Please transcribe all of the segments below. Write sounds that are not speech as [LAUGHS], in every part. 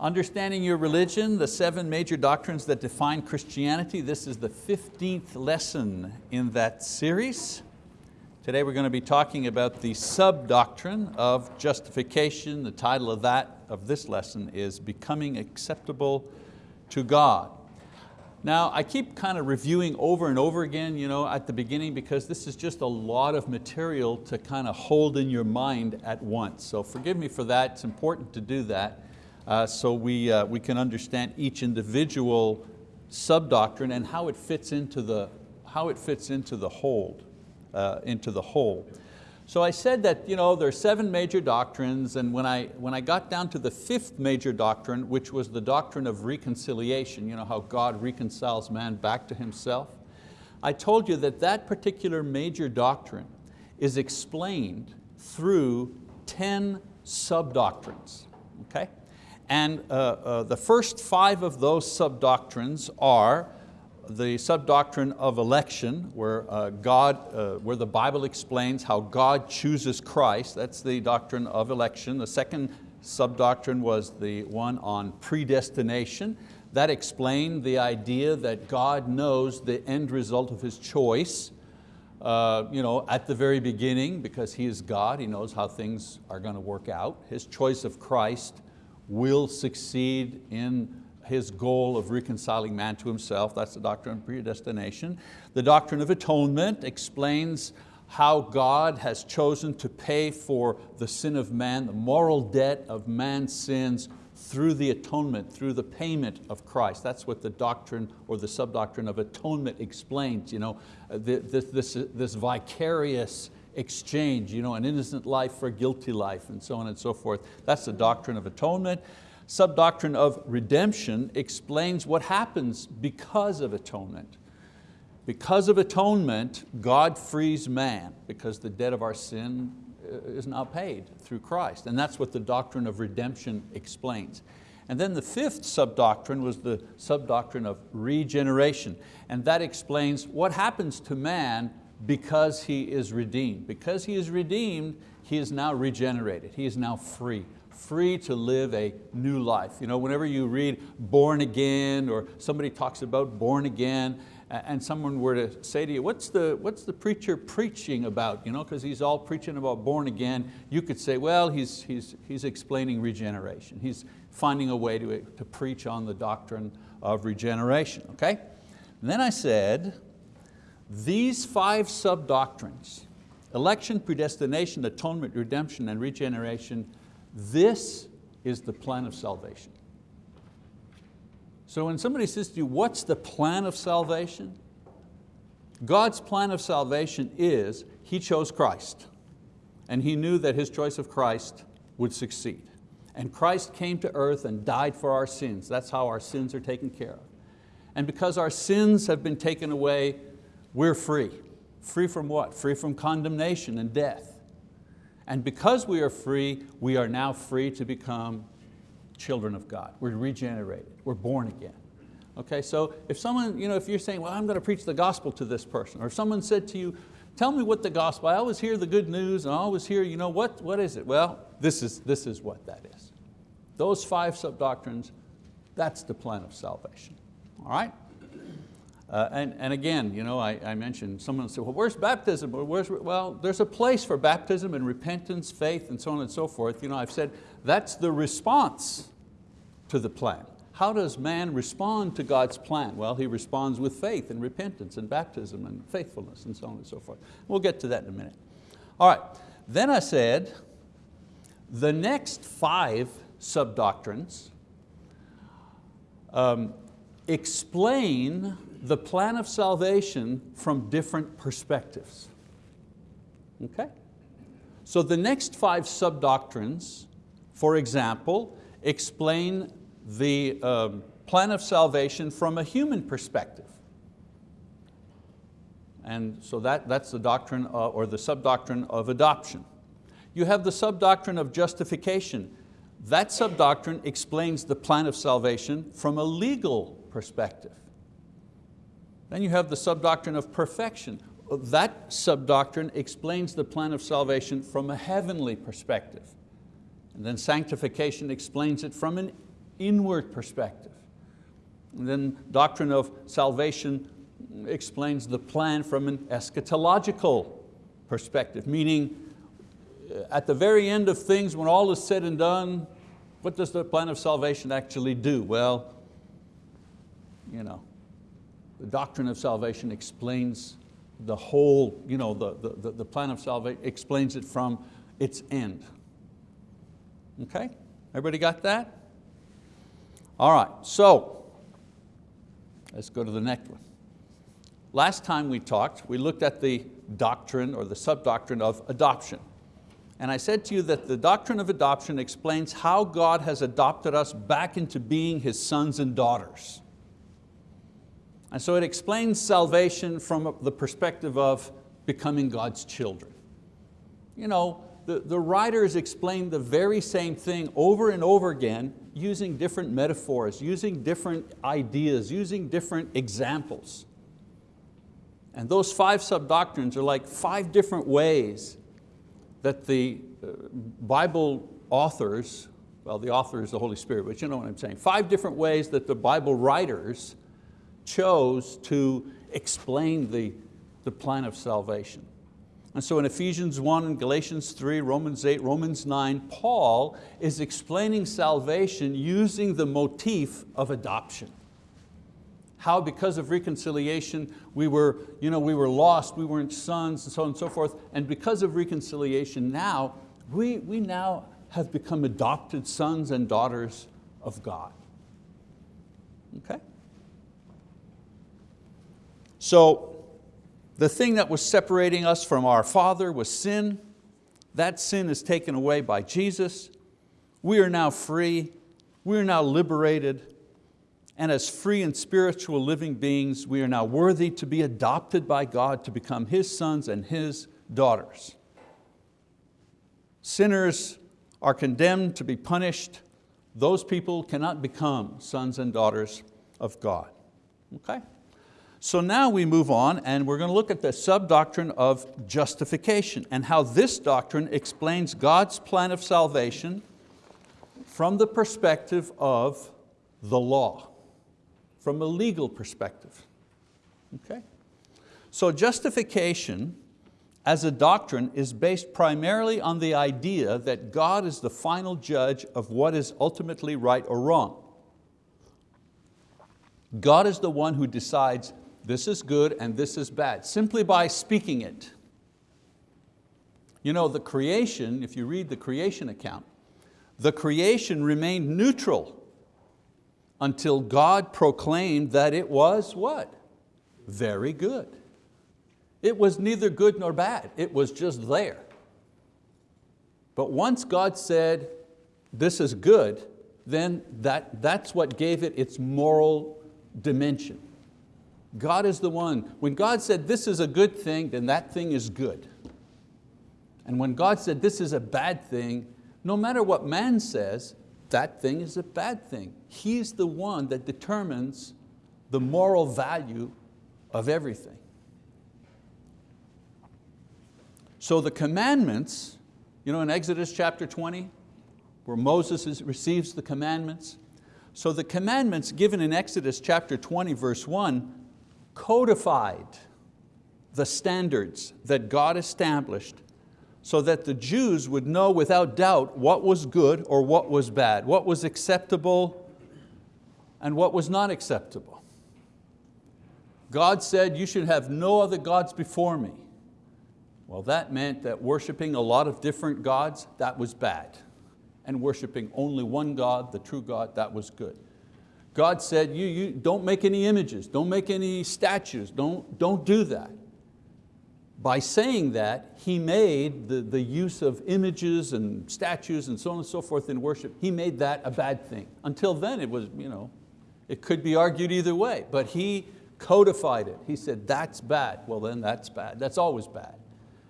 Understanding Your Religion, the seven major doctrines that define Christianity. This is the 15th lesson in that series. Today we're going to be talking about the sub-doctrine of justification. The title of that, of this lesson is Becoming Acceptable to God. Now I keep kind of reviewing over and over again you know, at the beginning because this is just a lot of material to kind of hold in your mind at once. So forgive me for that, it's important to do that uh, so we, uh, we can understand each individual sub-doctrine and how it fits into the, how it fits into the whole. Uh, into the whole. So I said that you know, there are seven major doctrines and when I, when I got down to the fifth major doctrine, which was the doctrine of reconciliation, you know, how God reconciles man back to himself, I told you that that particular major doctrine is explained through 10 sub-doctrines. Okay? And uh, uh, the first five of those sub-doctrines are the sub-doctrine of election, where, uh, God, uh, where the Bible explains how God chooses Christ. That's the doctrine of election. The second sub-doctrine was the one on predestination. That explained the idea that God knows the end result of His choice uh, you know, at the very beginning because He is God, He knows how things are going to work out. His choice of Christ will succeed in his goal of reconciling man to himself. That's the doctrine of predestination. The doctrine of atonement explains how God has chosen to pay for the sin of man, the moral debt of man's sins through the atonement, through the payment of Christ. That's what the doctrine or the sub-doctrine of atonement explains. You know, uh, this, this, this vicarious exchange, you know, an innocent life for a guilty life and so on and so forth. That's the doctrine of atonement. Sub-doctrine of redemption explains what happens because of atonement. Because of atonement, God frees man because the debt of our sin uh, is now paid through Christ. And that's what the doctrine of redemption explains. And then the fifth sub-doctrine was the sub-doctrine of regeneration. And that explains what happens to man because he is redeemed. Because he is redeemed, he is now regenerated. He is now free, free to live a new life. You know, whenever you read born again or somebody talks about born again and someone were to say to you, what's the, what's the preacher preaching about? You know, because he's all preaching about born again. You could say, well, he's, he's, he's explaining regeneration. He's finding a way to, to preach on the doctrine of regeneration, okay? And then I said, these five sub-doctrines, election, predestination, atonement, redemption, and regeneration, this is the plan of salvation. So when somebody says to you, what's the plan of salvation? God's plan of salvation is He chose Christ and He knew that His choice of Christ would succeed. And Christ came to earth and died for our sins. That's how our sins are taken care of. And because our sins have been taken away, we're free. Free from what? Free from condemnation and death. And because we are free, we are now free to become children of God. We're regenerated, we're born again. Okay, so if someone, you know, if you're saying, well, I'm going to preach the gospel to this person, or if someone said to you, tell me what the gospel, I always hear the good news, and I always hear, you know, what, what is it? Well, this is, this is what that is. Those five sub-doctrines, that's the plan of salvation, all right? Uh, and, and again, you know, I, I mentioned, someone said, well, where's baptism? Where's, well, there's a place for baptism and repentance, faith, and so on and so forth. You know, I've said that's the response to the plan. How does man respond to God's plan? Well, he responds with faith and repentance and baptism and faithfulness and so on and so forth. We'll get to that in a minute. All right, then I said, the next five sub-doctrines um, explain the plan of salvation from different perspectives. Okay? So the next five sub-doctrines, for example, explain the um, plan of salvation from a human perspective. And so that, that's the doctrine uh, or the sub-doctrine of adoption. You have the sub-doctrine of justification. That sub-doctrine explains the plan of salvation from a legal perspective. Then you have the sub-doctrine of perfection. That sub-doctrine explains the plan of salvation from a heavenly perspective. And then sanctification explains it from an inward perspective. And then doctrine of salvation explains the plan from an eschatological perspective, meaning uh, at the very end of things, when all is said and done, what does the plan of salvation actually do? Well, you know, the doctrine of salvation explains the whole, you know, the, the, the plan of salvation explains it from its end. Okay, everybody got that? All right, so let's go to the next one. Last time we talked, we looked at the doctrine or the sub-doctrine of adoption. And I said to you that the doctrine of adoption explains how God has adopted us back into being His sons and daughters. And so it explains salvation from the perspective of becoming God's children. You know, the, the writers explain the very same thing over and over again using different metaphors, using different ideas, using different examples. And those five sub-doctrines are like five different ways that the uh, Bible authors, well the author is the Holy Spirit, but you know what I'm saying, five different ways that the Bible writers chose to explain the, the plan of salvation. And so in Ephesians 1 and Galatians 3, Romans 8, Romans 9, Paul is explaining salvation using the motif of adoption. How because of reconciliation we were, you know, we were lost, we weren't sons and so on and so forth, and because of reconciliation now, we, we now have become adopted sons and daughters of God. Okay? So the thing that was separating us from our Father was sin. That sin is taken away by Jesus. We are now free. We are now liberated. And as free and spiritual living beings, we are now worthy to be adopted by God to become His sons and His daughters. Sinners are condemned to be punished. Those people cannot become sons and daughters of God. Okay? So now we move on and we're going to look at the sub-doctrine of justification and how this doctrine explains God's plan of salvation from the perspective of the law, from a legal perspective. Okay? So justification as a doctrine is based primarily on the idea that God is the final judge of what is ultimately right or wrong. God is the one who decides this is good and this is bad, simply by speaking it. You know, the creation, if you read the creation account, the creation remained neutral until God proclaimed that it was what? Very good. It was neither good nor bad, it was just there. But once God said, this is good, then that, that's what gave it its moral dimension. God is the one. When God said this is a good thing, then that thing is good. And when God said this is a bad thing, no matter what man says, that thing is a bad thing. He's the one that determines the moral value of everything. So the commandments, you know in Exodus chapter 20, where Moses receives the commandments, so the commandments given in Exodus chapter 20 verse 1 codified the standards that God established so that the Jews would know without doubt what was good or what was bad, what was acceptable and what was not acceptable. God said, you should have no other gods before me. Well, that meant that worshiping a lot of different gods, that was bad. And worshiping only one God, the true God, that was good. God said, you, you don't make any images, don't make any statues, don't, don't do that. By saying that, He made the, the use of images and statues and so on and so forth in worship, He made that a bad thing. Until then it was, you know, it could be argued either way, but He codified it. He said, that's bad. Well then that's bad, that's always bad.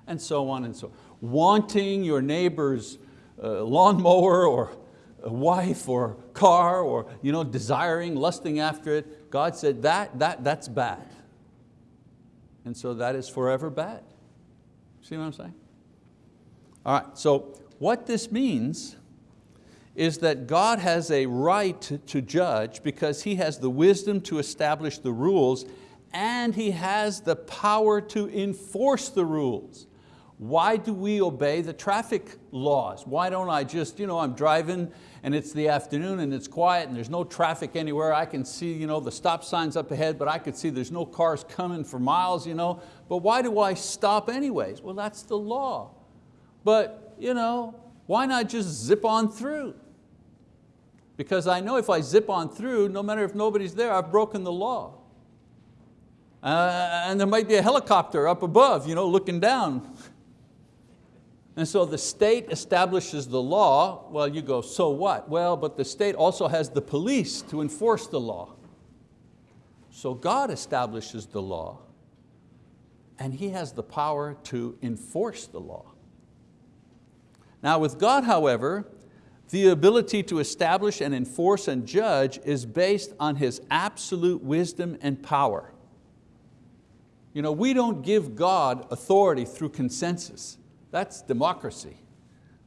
And so on and so on. Wanting your neighbor's uh, lawnmower or a wife or car or you know, desiring, lusting after it, God said that, that, that's bad. And so that is forever bad. See what I'm saying? All right, so what this means is that God has a right to judge because He has the wisdom to establish the rules and He has the power to enforce the rules. Why do we obey the traffic laws? Why don't I just, you know, I'm driving and it's the afternoon and it's quiet and there's no traffic anywhere. I can see you know, the stop signs up ahead, but I could see there's no cars coming for miles. You know? But why do I stop anyways? Well, that's the law. But you know, why not just zip on through? Because I know if I zip on through, no matter if nobody's there, I've broken the law. Uh, and there might be a helicopter up above, you know, looking down. And so the state establishes the law. Well, you go, so what? Well, but the state also has the police to enforce the law. So God establishes the law and He has the power to enforce the law. Now with God, however, the ability to establish and enforce and judge is based on His absolute wisdom and power. You know, we don't give God authority through consensus. That's democracy.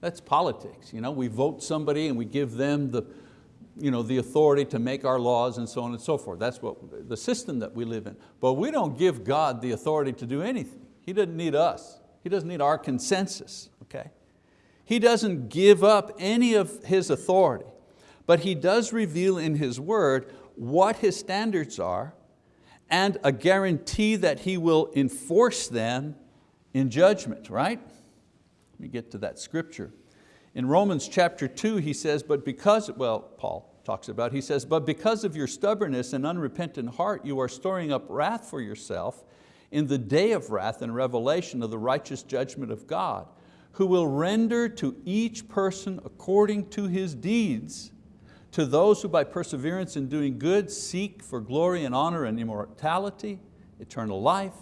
That's politics. You know, we vote somebody and we give them the, you know, the authority to make our laws and so on and so forth. That's what, the system that we live in. But we don't give God the authority to do anything. He doesn't need us. He doesn't need our consensus, okay? He doesn't give up any of His authority, but He does reveal in His word what His standards are and a guarantee that He will enforce them in judgment, right? Me get to that scripture. In Romans chapter two, he says, but because, well, Paul talks about, he says, but because of your stubbornness and unrepentant heart, you are storing up wrath for yourself in the day of wrath and revelation of the righteous judgment of God, who will render to each person according to his deeds, to those who by perseverance in doing good seek for glory and honor and immortality, eternal life,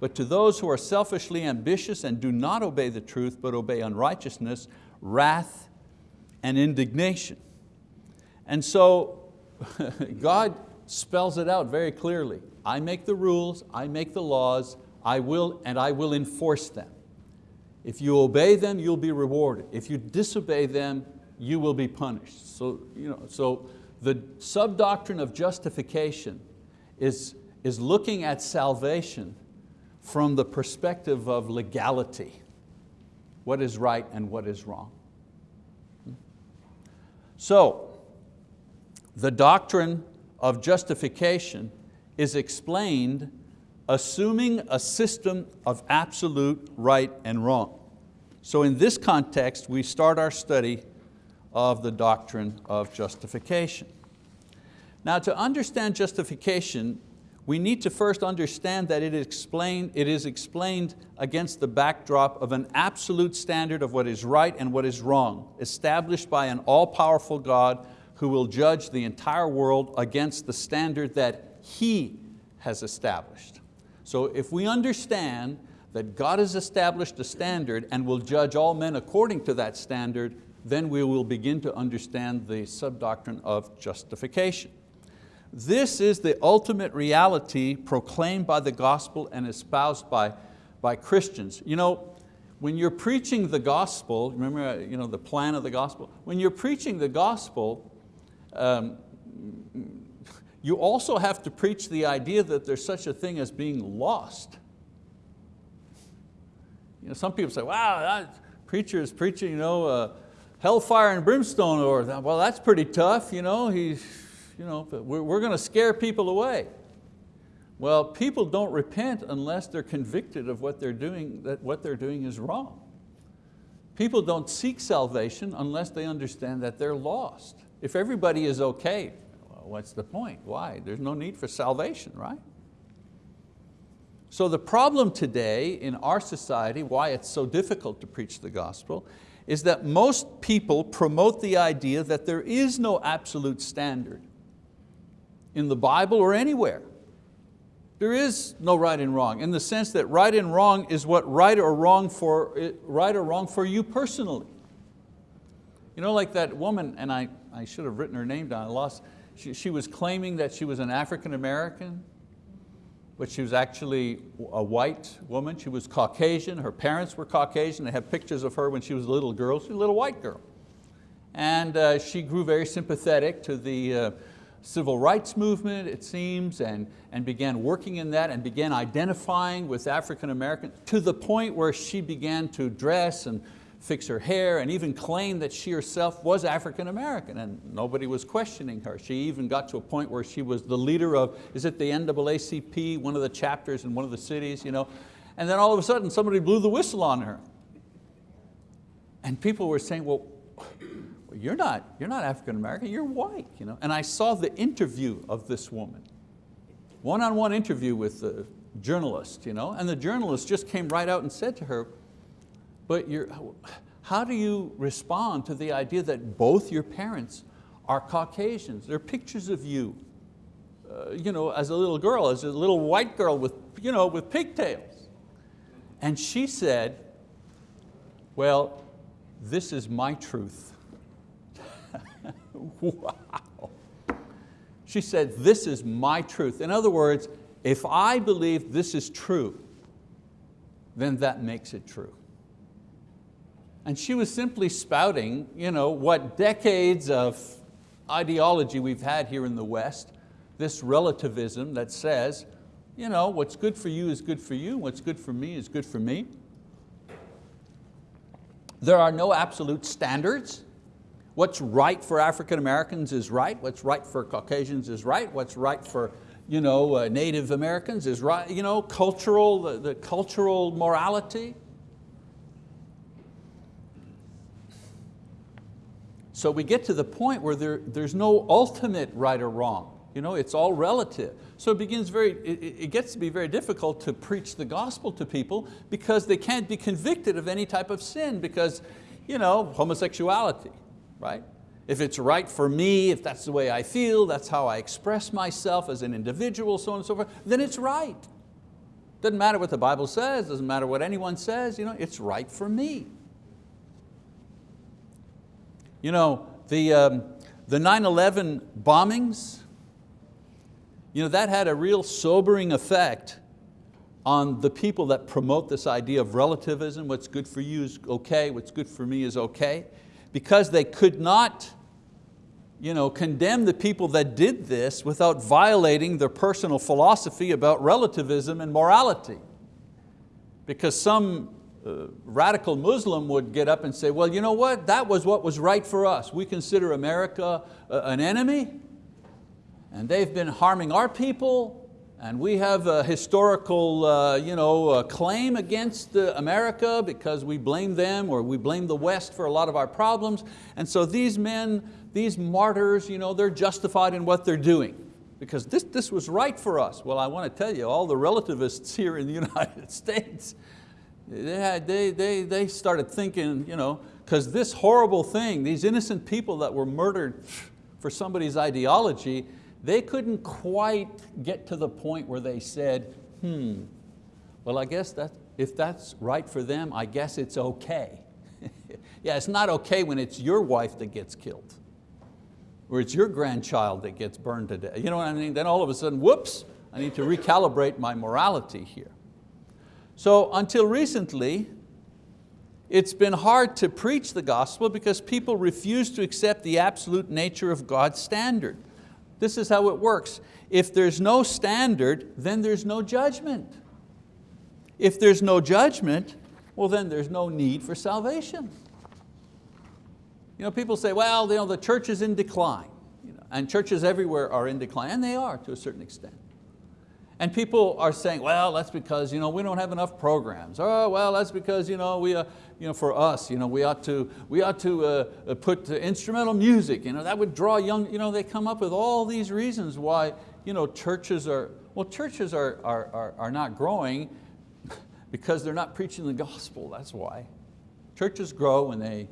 but to those who are selfishly ambitious and do not obey the truth, but obey unrighteousness, wrath and indignation. And so [LAUGHS] God spells it out very clearly. I make the rules, I make the laws, I will, and I will enforce them. If you obey them, you'll be rewarded. If you disobey them, you will be punished. So, you know, so the sub-doctrine of justification is, is looking at salvation from the perspective of legality, what is right and what is wrong. So, the doctrine of justification is explained assuming a system of absolute right and wrong. So in this context, we start our study of the doctrine of justification. Now to understand justification, we need to first understand that it is, explained, it is explained against the backdrop of an absolute standard of what is right and what is wrong, established by an all-powerful God who will judge the entire world against the standard that He has established. So if we understand that God has established a standard and will judge all men according to that standard, then we will begin to understand the sub-doctrine of justification. This is the ultimate reality proclaimed by the gospel and espoused by, by Christians. You know, when you're preaching the gospel, remember you know, the plan of the gospel, when you're preaching the gospel, um, you also have to preach the idea that there's such a thing as being lost. You know, some people say, wow, that preacher is preaching you know, uh, hellfire and brimstone, or well, that's pretty tough. You know, he's, you know, we're, we're going to scare people away. Well, people don't repent unless they're convicted of what they're doing, that what they're doing is wrong. People don't seek salvation unless they understand that they're lost. If everybody is okay, well, what's the point? Why? There's no need for salvation, right? So the problem today in our society, why it's so difficult to preach the gospel, is that most people promote the idea that there is no absolute standard in the Bible or anywhere. There is no right and wrong in the sense that right and wrong is what right or wrong for, right or wrong for you personally. You know, like that woman, and I, I should have written her name down, I lost, she, she was claiming that she was an African American, but she was actually a white woman. She was Caucasian, her parents were Caucasian. They have pictures of her when she was a little girl. She was a little white girl. And uh, she grew very sympathetic to the uh, civil rights movement, it seems, and, and began working in that and began identifying with African Americans to the point where she began to dress and fix her hair and even claim that she herself was African American and nobody was questioning her. She even got to a point where she was the leader of, is it the NAACP, one of the chapters in one of the cities, you know? and then all of a sudden somebody blew the whistle on her. And people were saying, well, you're not, you're not African American, you're white. You know? And I saw the interview of this woman, one-on-one -on -one interview with the journalist, you know? and the journalist just came right out and said to her, but you're, how do you respond to the idea that both your parents are Caucasians? There are pictures of you, uh, you know, as a little girl, as a little white girl with, you know, with pigtails. And she said, well, this is my truth. [LAUGHS] wow. She said, this is my truth. In other words, if I believe this is true, then that makes it true. And she was simply spouting you know, what decades of ideology we've had here in the West, this relativism that says, you know, what's good for you is good for you, what's good for me is good for me. There are no absolute standards. What's right for African Americans is right, what's right for Caucasians is right, what's right for you know, uh, Native Americans is right, you know, cultural, the, the cultural morality. So we get to the point where there, there's no ultimate right or wrong. You know, it's all relative. So it begins very, it, it gets to be very difficult to preach the gospel to people because they can't be convicted of any type of sin because, you know, homosexuality, right? If it's right for me, if that's the way I feel, that's how I express myself as an individual, so on and so forth, then it's right. Doesn't matter what the Bible says, doesn't matter what anyone says, you know, it's right for me. You know, the 9-11 um, bombings, you know, that had a real sobering effect on the people that promote this idea of relativism, what's good for you is okay, what's good for me is okay, because they could not you know, condemn the people that did this without violating their personal philosophy about relativism and morality. Because some uh, radical Muslim would get up and say, well, you know what, that was what was right for us. We consider America uh, an enemy, and they've been harming our people, and we have a historical uh, you know, claim against uh, America because we blame them or we blame the West for a lot of our problems. And so these men, these martyrs, you know, they're justified in what they're doing because this, this was right for us. Well, I want to tell you, all the relativists [LAUGHS] here in the United [LAUGHS] States, they, they, they, they started thinking, you know, because this horrible thing, these innocent people that were murdered for somebody's ideology, they couldn't quite get to the point where they said, hmm, well I guess that, if that's right for them, I guess it's okay. [LAUGHS] yeah, it's not okay when it's your wife that gets killed or it's your grandchild that gets burned to death. You know what I mean? Then all of a sudden, whoops, I need to recalibrate my morality here. So until recently, it's been hard to preach the gospel because people refuse to accept the absolute nature of God's standard. This is how it works. If there's no standard, then there's no judgment. If there's no judgment, well then there's no need for salvation. You know, people say, well, you know, the church is in decline. You know, and churches everywhere are in decline, and they are to a certain extent. And people are saying, well, that's because you know, we don't have enough programs. Oh, well, that's because you know, we, uh, you know, for us, you know, we ought to, we ought to uh, uh put instrumental music. You know, that would draw young, you know, they come up with all these reasons why you know, churches are, well, churches are, are, are, are not growing [LAUGHS] because they're not preaching the gospel, that's why. Churches grow when they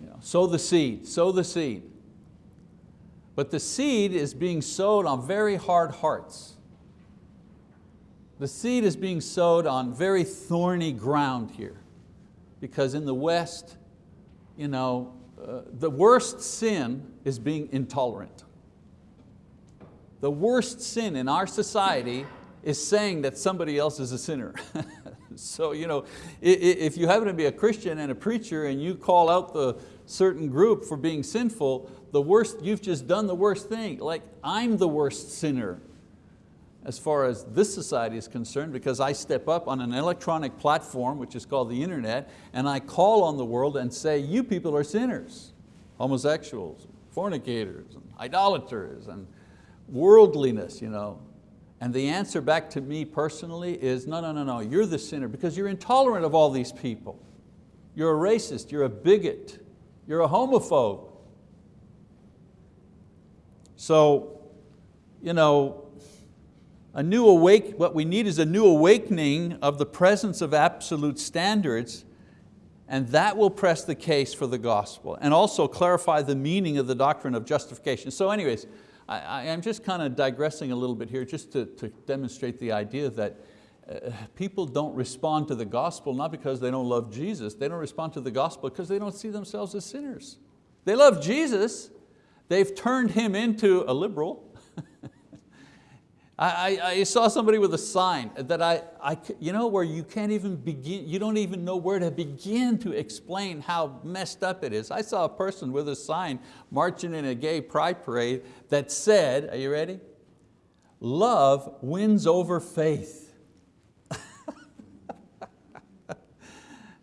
you know, sow the seed, sow the seed. But the seed is being sowed on very hard hearts. The seed is being sowed on very thorny ground here because in the West, you know, uh, the worst sin is being intolerant. The worst sin in our society is saying that somebody else is a sinner. [LAUGHS] so you know, if you happen to be a Christian and a preacher and you call out the, certain group for being sinful, the worst, you've just done the worst thing. Like I'm the worst sinner as far as this society is concerned because I step up on an electronic platform, which is called the internet, and I call on the world and say, you people are sinners, homosexuals, fornicators, and idolaters, and worldliness. You know. And the answer back to me personally is, no, no, no, no, you're the sinner because you're intolerant of all these people. You're a racist, you're a bigot, you're a homophobe. So, you know, a new awake, what we need is a new awakening of the presence of absolute standards and that will press the case for the gospel and also clarify the meaning of the doctrine of justification. So anyways, I, am just kind of digressing a little bit here just to, to demonstrate the idea that uh, people don't respond to the gospel not because they don't love Jesus, they don't respond to the gospel because they don't see themselves as sinners. They love Jesus, they've turned Him into a liberal, [LAUGHS] I, I, saw somebody with a sign that I, I, you know, where you can't even begin, you don't even know where to begin to explain how messed up it is. I saw a person with a sign marching in a gay pride parade that said, are you ready? Love wins over faith. [LAUGHS]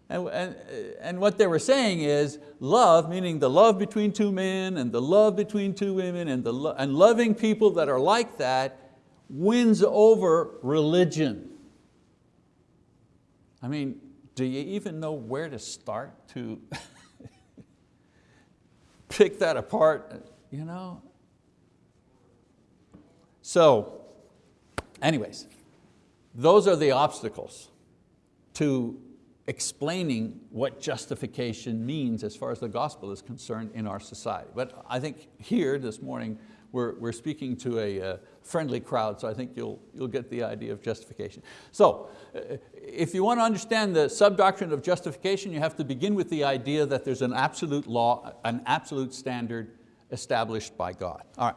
And, and, and, what they were saying is love, meaning the love between two men and the love between two women and, the lo and loving people that are like that wins over religion. I mean, do you even know where to start to [LAUGHS] pick that apart? You know? So, anyways, those are the obstacles to explaining what justification means as far as the gospel is concerned in our society. But I think here this morning, we're, we're speaking to a uh, friendly crowd, so I think you'll, you'll get the idea of justification. So, uh, if you want to understand the sub-doctrine of justification, you have to begin with the idea that there's an absolute law, an absolute standard established by God. All right.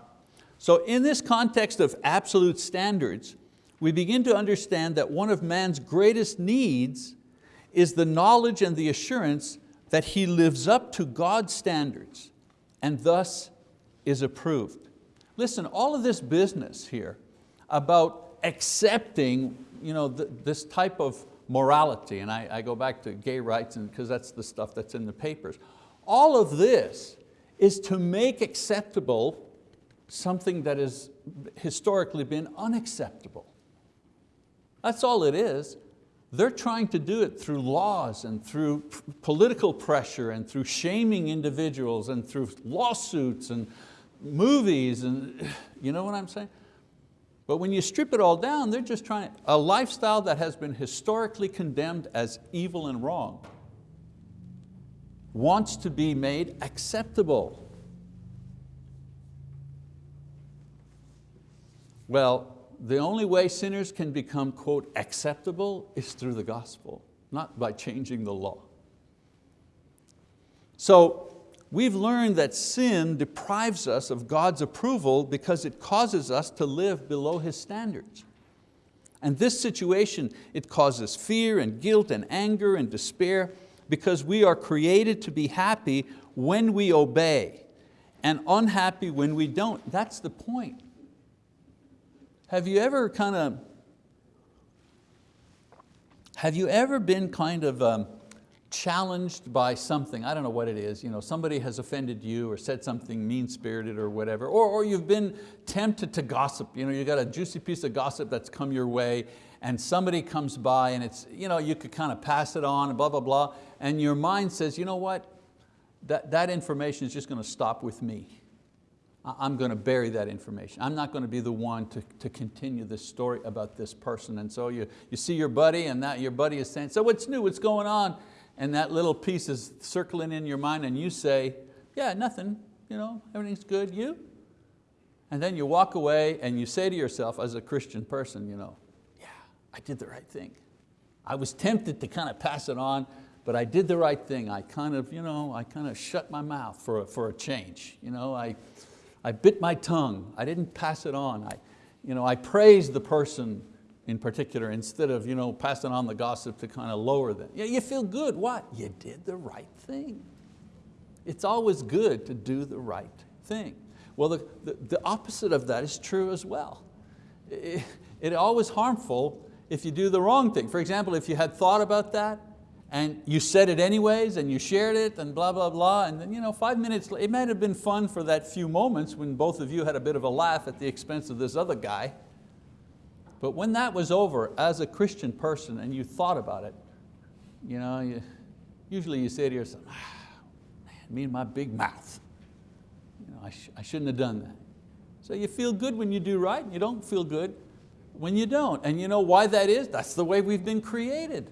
So in this context of absolute standards, we begin to understand that one of man's greatest needs is the knowledge and the assurance that he lives up to God's standards and thus is approved. Listen, all of this business here about accepting you know, th this type of morality, and I, I go back to gay rights and because that's the stuff that's in the papers. All of this is to make acceptable something that has historically been unacceptable. That's all it is. They're trying to do it through laws and through political pressure and through shaming individuals and through lawsuits and movies and you know what I'm saying? But when you strip it all down, they're just trying, a lifestyle that has been historically condemned as evil and wrong wants to be made acceptable. Well, the only way sinners can become, quote, acceptable is through the gospel, not by changing the law. So we've learned that sin deprives us of God's approval because it causes us to live below His standards. And this situation, it causes fear and guilt and anger and despair because we are created to be happy when we obey and unhappy when we don't. That's the point. Have you ever kind of, have you ever been kind of um, challenged by something, I don't know what it is, you know, somebody has offended you or said something mean-spirited or whatever, or, or you've been tempted to gossip, you know, you got a juicy piece of gossip that's come your way and somebody comes by and it's, you know, you could kind of pass it on blah, blah, blah, and your mind says, you know what, that, that information is just going to stop with me. I'm going to bury that information. I'm not going to be the one to, to continue this story about this person. And so you, you see your buddy and that your buddy is saying, so what's new, what's going on? And that little piece is circling in your mind and you say, yeah, nothing, you know, everything's good, you? And then you walk away and you say to yourself as a Christian person, you know, yeah, I did the right thing. I was tempted to kind of pass it on, but I did the right thing. I kind of, you know, I kind of shut my mouth for a, for a change. You know, I, I bit my tongue. I didn't pass it on. I, you know, I praised the person in particular instead of you know, passing on the gossip to kind of lower them. Yeah, you feel good, what? You did the right thing. It's always good to do the right thing. Well, the, the, the opposite of that is true as well. It, it's always harmful if you do the wrong thing. For example, if you had thought about that and you said it anyways and you shared it and blah, blah, blah, and then you know, five minutes, it might have been fun for that few moments when both of you had a bit of a laugh at the expense of this other guy. But when that was over, as a Christian person and you thought about it, you know, you, usually you say to yourself, ah, man, me and my big mouth. You know, I, sh I shouldn't have done that. So you feel good when you do right, and you don't feel good when you don't. And you know why that is? That's the way we've been created.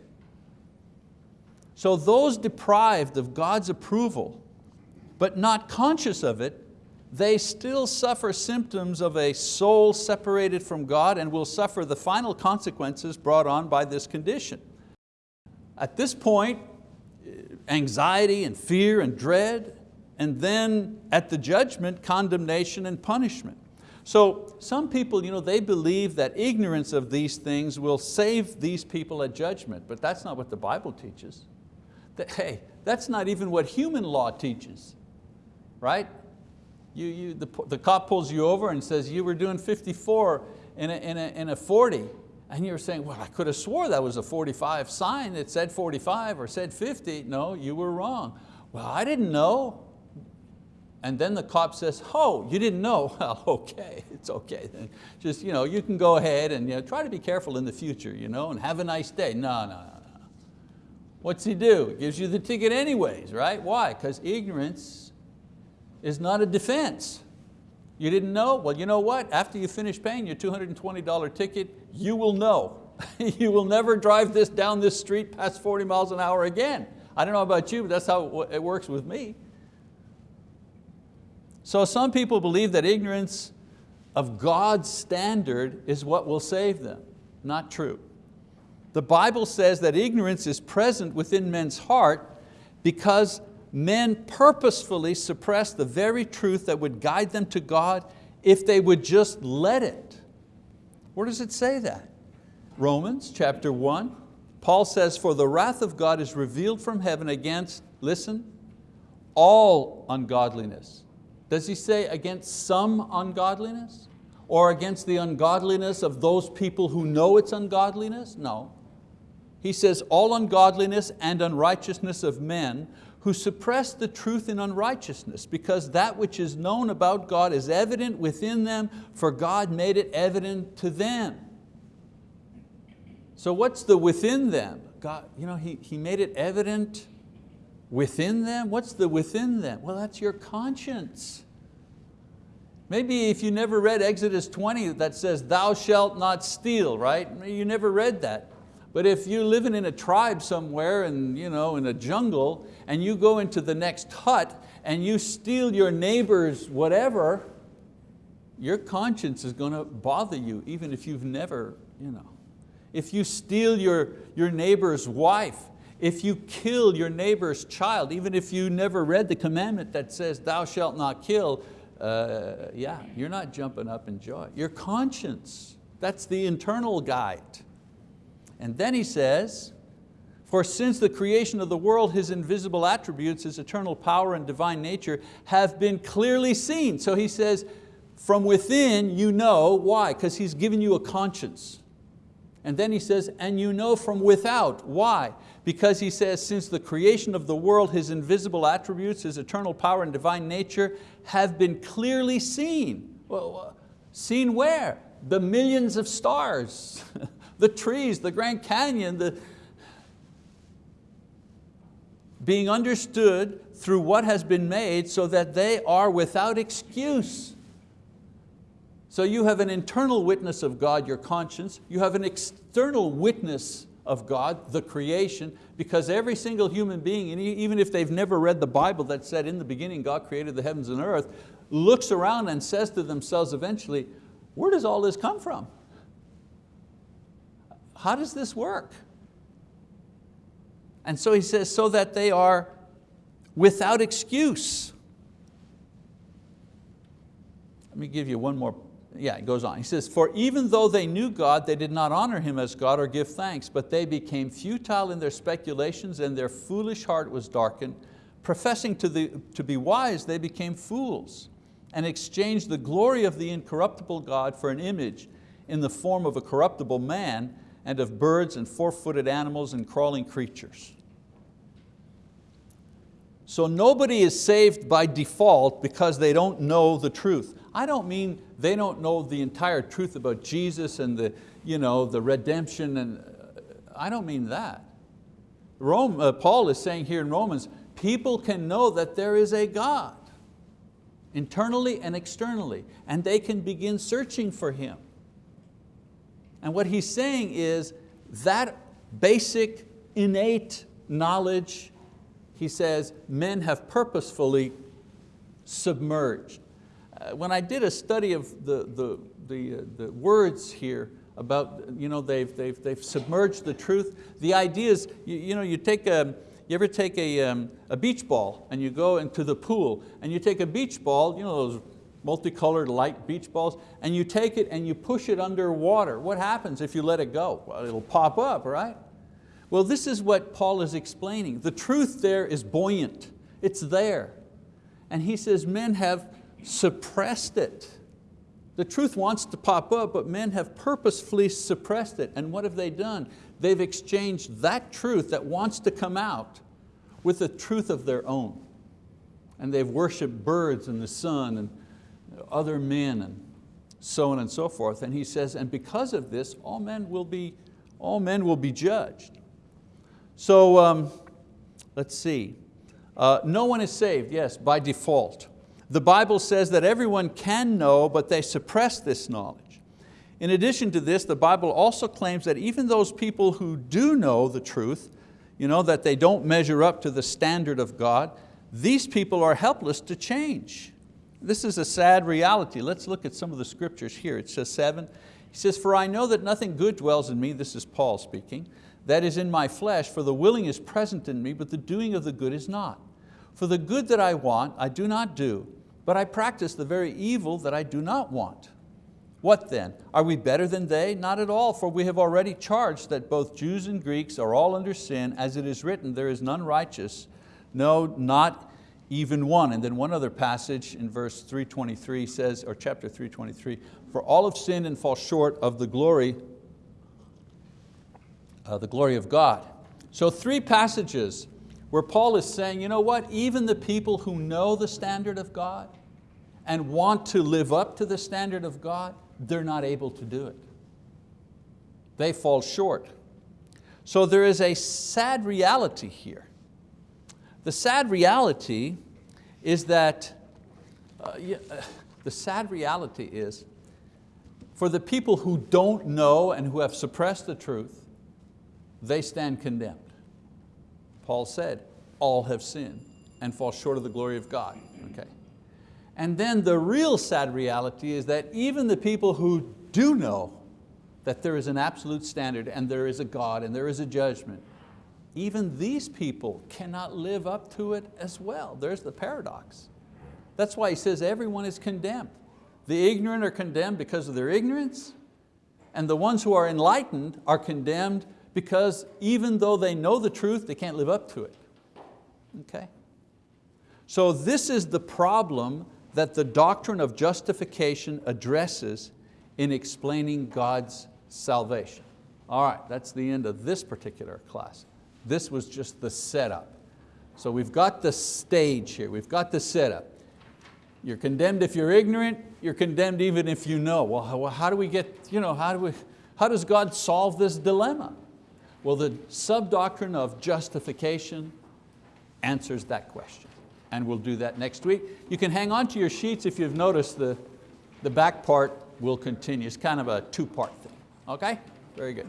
So those deprived of God's approval, but not conscious of it, they still suffer symptoms of a soul separated from God and will suffer the final consequences brought on by this condition. At this point, anxiety and fear and dread, and then at the judgment, condemnation and punishment. So some people, you know, they believe that ignorance of these things will save these people at judgment, but that's not what the Bible teaches. Hey, that's not even what human law teaches, right? You, you, the, the cop pulls you over and says you were doing 54 in a, in a, in a 40, and you're saying, well, I could have swore that was a 45 sign that said 45 or said 50. No, you were wrong. Well, I didn't know. And then the cop says, oh, you didn't know? [LAUGHS] Well, okay, it's okay then. Just, you know, you can go ahead and you know, try to be careful in the future you know, and have a nice day. No, no, no, no. What's he do? He gives you the ticket anyways, right? Why? Because ignorance is not a defense. You didn't know? Well, you know what? After you finish paying your $220 ticket, you will know. [LAUGHS] you will never drive this down this street past 40 miles an hour again. I don't know about you, but that's how it works with me. So some people believe that ignorance of God's standard is what will save them. Not true. The Bible says that ignorance is present within men's heart because men purposefully suppress the very truth that would guide them to God if they would just let it. Where does it say that? Romans chapter 1. Paul says, for the wrath of God is revealed from heaven against, listen, all ungodliness does he say against some ungodliness? Or against the ungodliness of those people who know it's ungodliness? No. He says all ungodliness and unrighteousness of men who suppress the truth in unrighteousness because that which is known about God is evident within them for God made it evident to them. So what's the within them? God, you know, he, he made it evident Within them? What's the within them? Well, that's your conscience. Maybe if you never read Exodus 20 that says, thou shalt not steal, right? You never read that. But if you're living in a tribe somewhere and you know, in a jungle and you go into the next hut and you steal your neighbor's whatever, your conscience is going to bother you even if you've never, you know. If you steal your, your neighbor's wife if you kill your neighbor's child, even if you never read the commandment that says thou shalt not kill, uh, yeah, you're not jumping up in joy. Your conscience, that's the internal guide. And then he says, for since the creation of the world, His invisible attributes, His eternal power and divine nature have been clearly seen. So he says, from within you know, why? Because He's given you a conscience. And then he says, and you know from without. Why? Because he says, since the creation of the world, His invisible attributes, His eternal power and divine nature have been clearly seen. Well, seen where? The millions of stars, [LAUGHS] the trees, the Grand Canyon, the, being understood through what has been made so that they are without excuse. So you have an internal witness of God, your conscience. You have an external witness of God, the creation, because every single human being, and even if they've never read the Bible that said in the beginning God created the heavens and earth, looks around and says to themselves eventually, where does all this come from? How does this work? And so he says, so that they are without excuse. Let me give you one more yeah, it goes on. He says, for even though they knew God, they did not honor Him as God or give thanks, but they became futile in their speculations and their foolish heart was darkened. Professing to, the, to be wise, they became fools and exchanged the glory of the incorruptible God for an image in the form of a corruptible man and of birds and four-footed animals and crawling creatures. So nobody is saved by default because they don't know the truth. I don't mean they don't know the entire truth about Jesus and the, you know, the redemption, and I don't mean that. Rome, uh, Paul is saying here in Romans, people can know that there is a God, internally and externally, and they can begin searching for Him. And what he's saying is that basic, innate knowledge, he says, men have purposefully submerged. Uh, when I did a study of the, the, the, uh, the words here about, you know, they've, they've, they've submerged the truth, the idea is, you, you know, you take a, you ever take a, um, a beach ball and you go into the pool and you take a beach ball, you know those multicolored light beach balls, and you take it and you push it under water. What happens if you let it go? Well, it'll pop up, right? Well, this is what Paul is explaining. The truth there is buoyant, it's there. And he says men have suppressed it. The truth wants to pop up, but men have purposefully suppressed it. And what have they done? They've exchanged that truth that wants to come out with the truth of their own. And they've worshiped birds and the sun and other men and so on and so forth. And he says, and because of this, all men will be, all men will be judged. So um, let's see. Uh, no one is saved, yes, by default. The Bible says that everyone can know, but they suppress this knowledge. In addition to this, the Bible also claims that even those people who do know the truth, you know, that they don't measure up to the standard of God, these people are helpless to change. This is a sad reality. Let's look at some of the scriptures here. It says seven, he says, for I know that nothing good dwells in me, this is Paul speaking, that is in my flesh, for the willing is present in me, but the doing of the good is not. For the good that I want, I do not do, but I practice the very evil that I do not want. What then? Are we better than they? Not at all, for we have already charged that both Jews and Greeks are all under sin, as it is written, there is none righteous, no, not even one. And then one other passage in verse 323 says, or chapter 323, for all have sinned and fall short of the glory, uh, the glory of God. So three passages where Paul is saying, you know what, even the people who know the standard of God and want to live up to the standard of God, they're not able to do it. They fall short. So there is a sad reality here. The sad reality is that, uh, yeah, uh, the sad reality is, for the people who don't know and who have suppressed the truth, they stand condemned. Paul said, all have sinned and fall short of the glory of God. Okay. And then the real sad reality is that even the people who do know that there is an absolute standard and there is a God and there is a judgment, even these people cannot live up to it as well. There's the paradox. That's why he says everyone is condemned. The ignorant are condemned because of their ignorance, and the ones who are enlightened are condemned because even though they know the truth, they can't live up to it. Okay? So this is the problem that the doctrine of justification addresses in explaining God's salvation. All right, that's the end of this particular class. This was just the setup. So we've got the stage here, we've got the setup. You're condemned if you're ignorant, you're condemned even if you know. Well, how, do we get, you know, how, do we, how does God solve this dilemma? Well, the sub-doctrine of justification answers that question. And we'll do that next week. You can hang on to your sheets if you've noticed the, the back part will continue. It's kind of a two-part thing, okay? Very good.